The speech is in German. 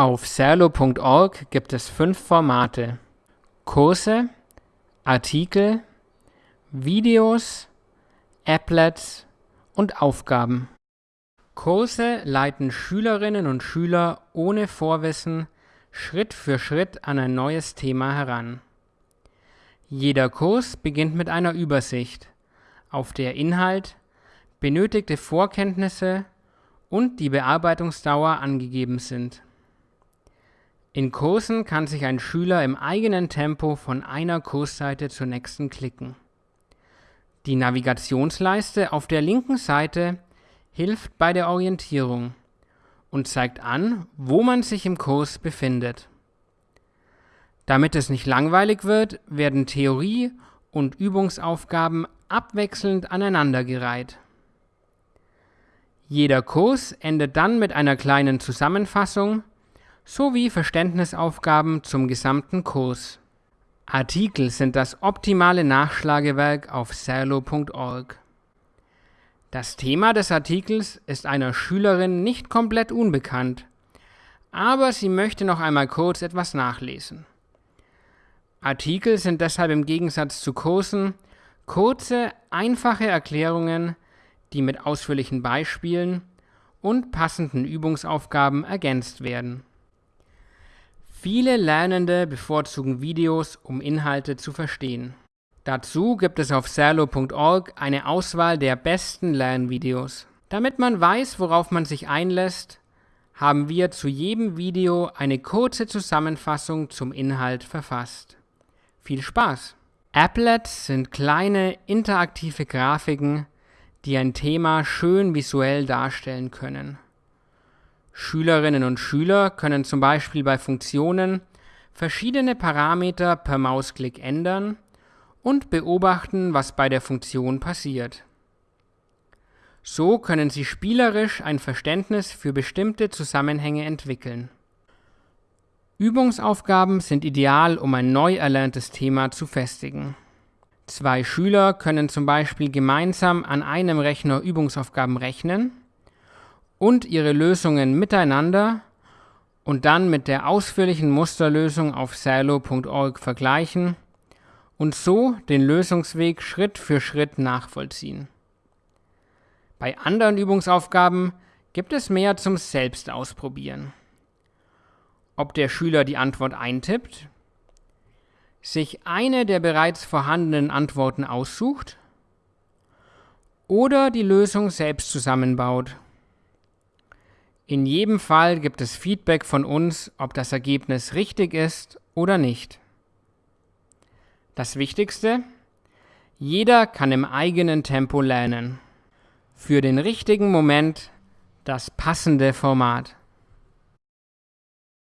Auf serlo.org gibt es fünf Formate: Kurse, Artikel, Videos, Applets und Aufgaben. Kurse leiten Schülerinnen und Schüler ohne Vorwissen Schritt für Schritt an ein neues Thema heran. Jeder Kurs beginnt mit einer Übersicht, auf der Inhalt, benötigte Vorkenntnisse und die Bearbeitungsdauer angegeben sind. In Kursen kann sich ein Schüler im eigenen Tempo von einer Kursseite zur nächsten klicken. Die Navigationsleiste auf der linken Seite hilft bei der Orientierung und zeigt an, wo man sich im Kurs befindet. Damit es nicht langweilig wird, werden Theorie und Übungsaufgaben abwechselnd aneinandergereiht. Jeder Kurs endet dann mit einer kleinen Zusammenfassung sowie Verständnisaufgaben zum gesamten Kurs. Artikel sind das optimale Nachschlagewerk auf serlo.org. Das Thema des Artikels ist einer Schülerin nicht komplett unbekannt, aber sie möchte noch einmal kurz etwas nachlesen. Artikel sind deshalb im Gegensatz zu Kursen kurze, einfache Erklärungen, die mit ausführlichen Beispielen und passenden Übungsaufgaben ergänzt werden. Viele Lernende bevorzugen Videos, um Inhalte zu verstehen. Dazu gibt es auf serlo.org eine Auswahl der besten Lernvideos. Damit man weiß, worauf man sich einlässt, haben wir zu jedem Video eine kurze Zusammenfassung zum Inhalt verfasst. Viel Spaß! Applets sind kleine interaktive Grafiken, die ein Thema schön visuell darstellen können. Schülerinnen und Schüler können zum Beispiel bei Funktionen verschiedene Parameter per Mausklick ändern und beobachten, was bei der Funktion passiert. So können sie spielerisch ein Verständnis für bestimmte Zusammenhänge entwickeln. Übungsaufgaben sind ideal, um ein neu erlerntes Thema zu festigen. Zwei Schüler können zum Beispiel gemeinsam an einem Rechner Übungsaufgaben rechnen und ihre Lösungen miteinander und dann mit der ausführlichen Musterlösung auf silo.org vergleichen und so den Lösungsweg Schritt für Schritt nachvollziehen. Bei anderen Übungsaufgaben gibt es mehr zum Selbstausprobieren ob der Schüler die Antwort eintippt, sich eine der bereits vorhandenen Antworten aussucht oder die Lösung selbst zusammenbaut. In jedem Fall gibt es Feedback von uns, ob das Ergebnis richtig ist oder nicht. Das Wichtigste, jeder kann im eigenen Tempo lernen. Für den richtigen Moment das passende Format.